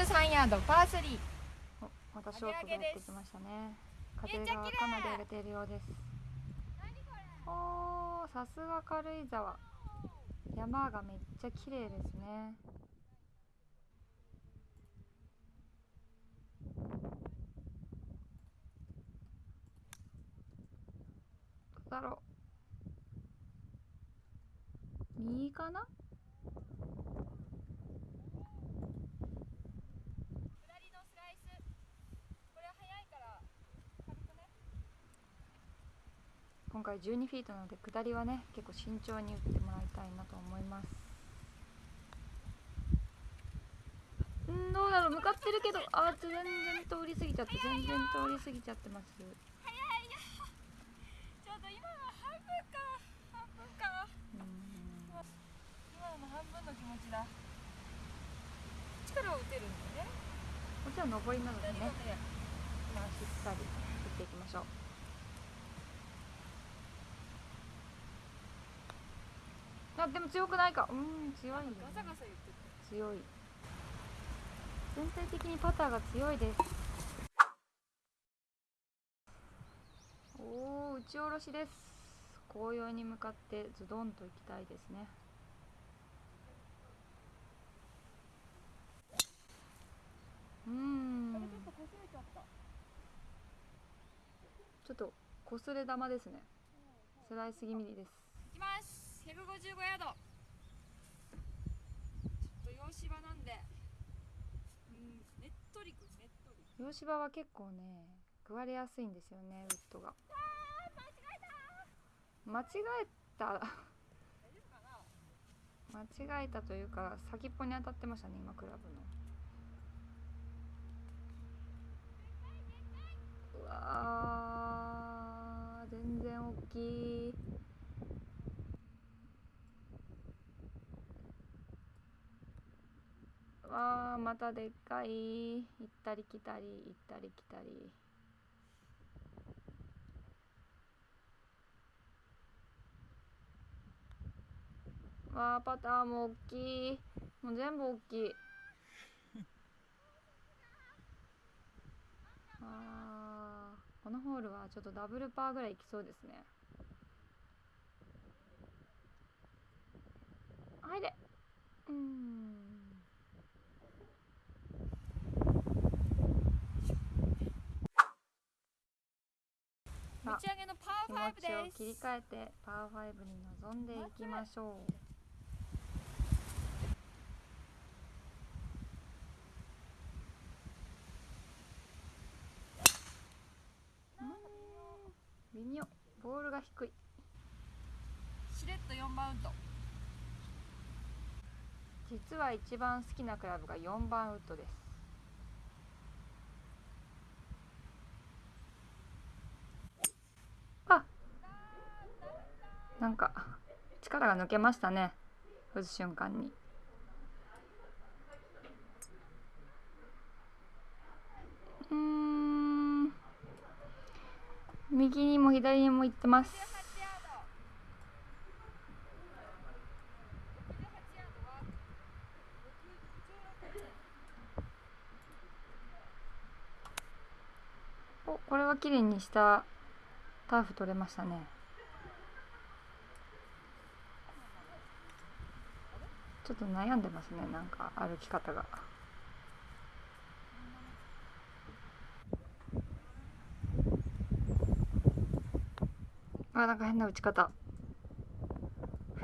123ヤードパー3おまたショートがやってきましたね。風がかなり荒れているようです。おーさすが軽井沢。山がめっちゃ綺麗ですね。どうだろう。右かな？今回12フィートなので下りはね結構慎重に打ってもらいたいなと思います。んどうだろう向かってるけどあ全然通り過ぎちゃって全然通り過ぎちゃってます。早いよちょうど今の半分か半分かうん今の半分の気持ちだ力を打てるんだよねもちろん上りなのでねねまあしっかり打っていきましょうあでも強くないか。うん強いんだね。ガサガサ言ってて強い。全体的にパターが強いです。おお打ち下ろしです。紅葉に向かってズドンと行きたいですね。うん。ちょっとこすれ玉ですね。スライス気味です。155ヤード。ちょっと洋芝なんで。うんねっとりくねっとり。洋芝は結構ね食われやすいんですよねウッドが。間違えた。大丈夫かな間違えたというか先っぽに当たってましたね今クラブの。うわー全然大きい。わーまたでっかい。行ったり来たり行ったり来たり。わあパターも大きい。もう全部大きい。あーこのホールはちょっとダブルパーぐらいいきそうですね。はいでうーん打ち上げのパー5持ちをです切り替えてパー5に臨んでいきましょう微妙ボールが低いしれっと4番ウッド実は一番好きなクラブが4番ウッドですなんか力が抜けましたね。打つ瞬間に。うん。右にも左にも行ってます。おこれは綺麗にしたターフ取れましたね。ちょっと悩んでますねなんか歩き方が。あなんか変な打ち方。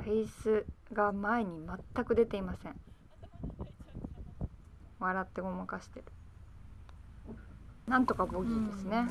フェイスが前に全く出ていません。笑ってごまかしてる。なんとかボギーですね。